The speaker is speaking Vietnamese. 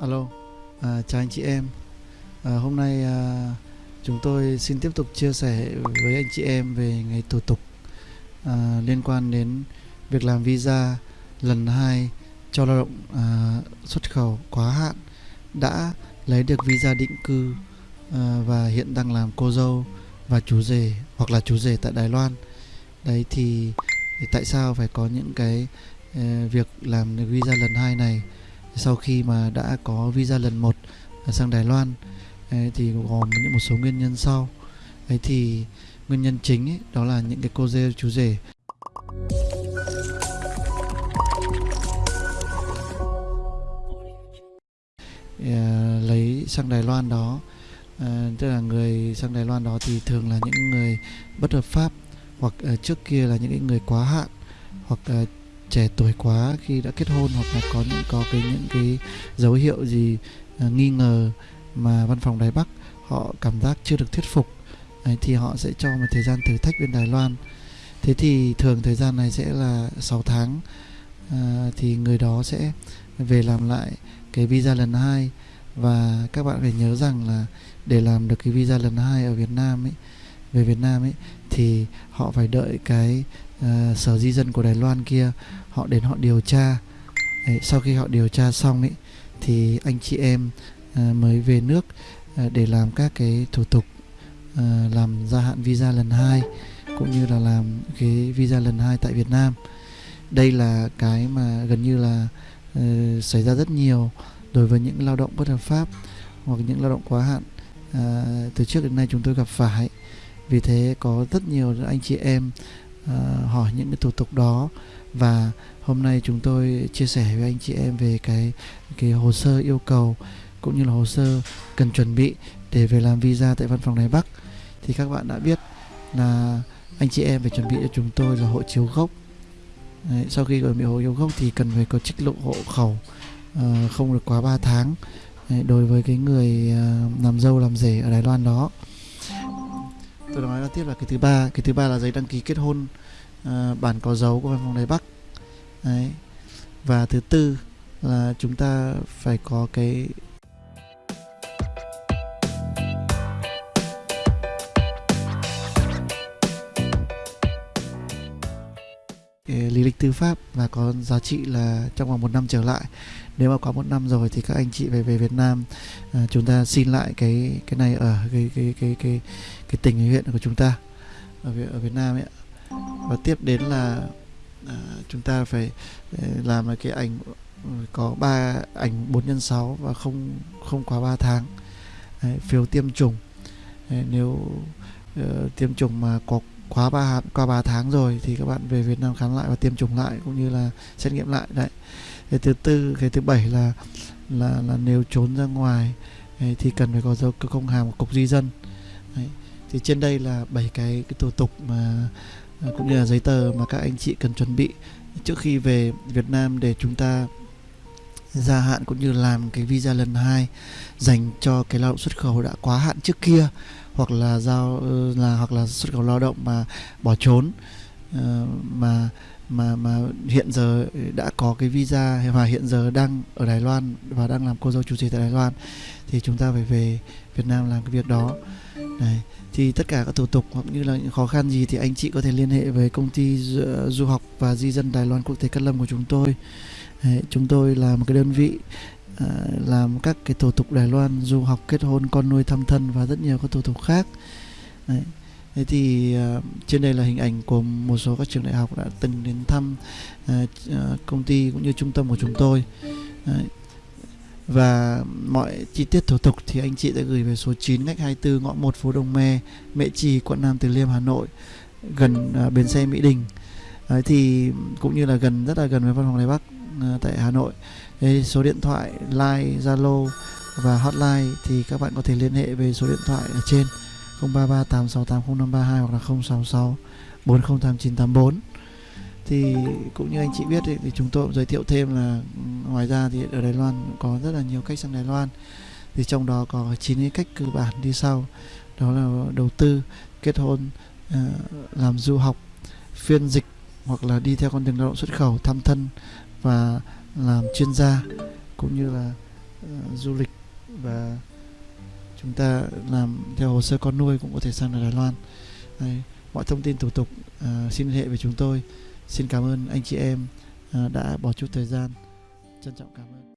Alo, à, chào anh chị em. À, hôm nay à, chúng tôi xin tiếp tục chia sẻ với anh chị em về ngày thủ tục à, liên quan đến việc làm visa lần 2 cho lao động à, xuất khẩu quá hạn đã lấy được visa định cư à, và hiện đang làm cô dâu và chú rể hoặc là chú rể tại Đài Loan. Đấy thì, thì tại sao phải có những cái uh, việc làm visa lần hai này sau khi mà đã có visa lần một à, sang Đài Loan ấy, thì gồm những một số nguyên nhân sau. Ấy thì nguyên nhân chính ấy, đó là những cái cô dê chú rể. À, lấy sang Đài Loan đó à, tức là người sang Đài Loan đó thì thường là những người bất hợp pháp hoặc à, trước kia là những cái người quá hạn hoặc à, trẻ tuổi quá khi đã kết hôn hoặc là có những có cái những cái dấu hiệu gì uh, nghi ngờ mà văn phòng Đài Bắc họ cảm giác chưa được thuyết phục Đấy, thì họ sẽ cho một thời gian thử thách bên Đài Loan. Thế thì thường thời gian này sẽ là 6 tháng à, thì người đó sẽ về làm lại cái visa lần hai. Và các bạn phải nhớ rằng là để làm được cái visa lần hai ở Việt Nam ấy về Việt Nam ấy thì họ phải đợi cái uh, sở di dân của Đài Loan kia họ đến họ điều tra. Đấy, sau khi họ điều tra xong ấy thì anh chị em uh, mới về nước uh, để làm các cái thủ tục uh, làm gia hạn visa lần hai cũng như là làm cái visa lần hai tại Việt Nam. Đây là cái mà gần như là uh, xảy ra rất nhiều đối với những lao động bất hợp pháp hoặc những lao động quá hạn. Uh, từ trước đến nay chúng tôi gặp phải vì thế có rất nhiều anh chị em uh, hỏi những cái thủ tục đó. Và hôm nay chúng tôi chia sẻ với anh chị em về cái cái hồ sơ yêu cầu cũng như là hồ sơ cần chuẩn bị để về làm visa tại văn phòng Đài Bắc. Thì các bạn đã biết là anh chị em phải chuẩn bị cho chúng tôi là hộ chiếu gốc. Đấy, sau khi chuẩn bị hộ chiếu gốc thì cần phải có trích lộ hộ khẩu uh, không được quá 3 tháng Đấy, đối với cái người uh, làm dâu làm rể ở Đài Loan đó tôi nói là tiếp là cái thứ ba cái thứ ba là giấy đăng ký kết hôn uh, bản có dấu của văn phòng Đài Bắc Đấy. và thứ tư là chúng ta phải có cái lý lịch tư pháp và có giá trị là trong vòng một năm trở lại. Nếu mà có một năm rồi thì các anh chị về về Việt Nam à, chúng ta xin lại cái cái này ở cái cái cái cái cái tỉnh huyện của chúng ta ở Việt, ở Việt Nam ấy và tiếp đến là à, chúng ta phải à, làm cái ảnh ừ, có ba ảnh 4 nhân 6 và không không quá 3 tháng. Đấy, phiếu tiêm chủng. Đấy, nếu uh, tiêm chủng mà có quá ba qua 3 tháng rồi thì các bạn về Việt Nam khám lại và tiêm chủng lại cũng như là xét nghiệm lại. Đấy. Cái thứ tư cái thứ bảy là là là nếu trốn ra ngoài ấy, thì cần phải có dấu công hàm của cục di dân. Đấy. thì trên đây là bảy cái cái thủ tục mà à, cũng như là giấy tờ mà các anh chị cần chuẩn bị trước khi về Việt Nam để chúng ta gia hạn cũng như làm cái visa lần hai dành cho cái lao động xuất khẩu đã quá hạn trước kia hoặc là giao ờ, là hoặc là xuất khẩu lao động mà bỏ trốn uh, mà mà mà hiện giờ đã có cái visa và hiện giờ đang ở Đài Loan và đang làm cô dâu chủ trì tại Đài Loan thì chúng ta phải về Việt Nam làm cái việc đó. Này thì tất cả các thủ tục hoặc như là những khó khăn gì thì anh chị có thể liên hệ với công ty du, ờ, du học và di dân Đài Loan quốc tế Cát Lâm của chúng tôi. Đấy, chúng tôi là một cái đơn vị Ờ, làm các cái thủ tục Đài Loan du học kết hôn con nuôi thăm thân và rất nhiều các thủ tục khác Đấy. Thế thì uh, trên đây là hình ảnh của một số các trường đại học đã từng đến thăm uh, công ty cũng như trung tâm của chúng tôi Đấy. và mọi chi tiết thủ tục thì anh chị sẽ gửi về số 9 ngách 24 ngõ 1 phố Đồng Me, Mễ Trì, quận Nam Từ Liêm, Hà Nội gần uh, bến xe Mỹ Đình Đấy, thì cũng như là gần rất là gần với văn phòng Đài Bắc Ờ, tại Hà Nội. Đây, số điện thoại line Zalo và hotline thì các bạn có thể liên hệ về số điện thoại ở trên 033 868 0532 hoặc là 066 408984 thì cũng như anh chị biết thì, thì chúng tôi cũng giới thiệu thêm là ừ, ngoài ra thì ở Đài Loan có rất là nhiều cách sang Đài Loan. Thì trong đó có 9 cái cách cơ bản đi sau. Đó là đầu tư kết hôn ờ, làm du học phiên dịch hoặc là đi theo con đường lao động xuất khẩu thăm thân và làm chuyên gia cũng như là uh, du lịch. Và chúng ta làm theo hồ sơ con nuôi cũng có thể sang Đài Loan. Đấy, mọi thông tin thủ tục uh, xin liên hệ với chúng tôi. Xin cảm ơn anh chị em uh, đã bỏ chút thời gian. Trân trọng cảm ơn.